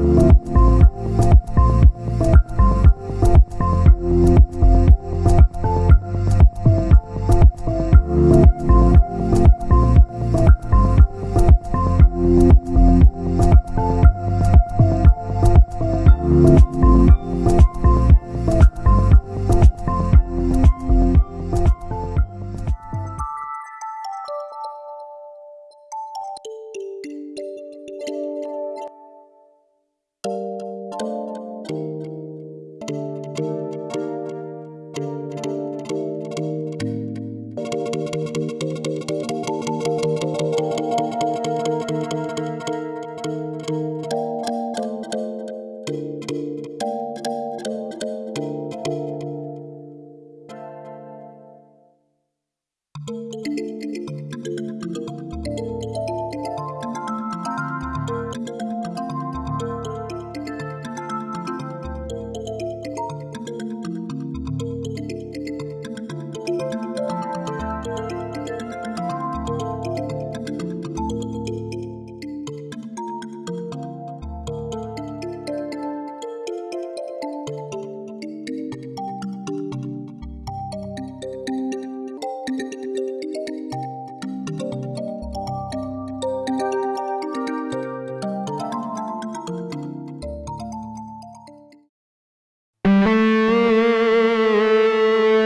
Bye.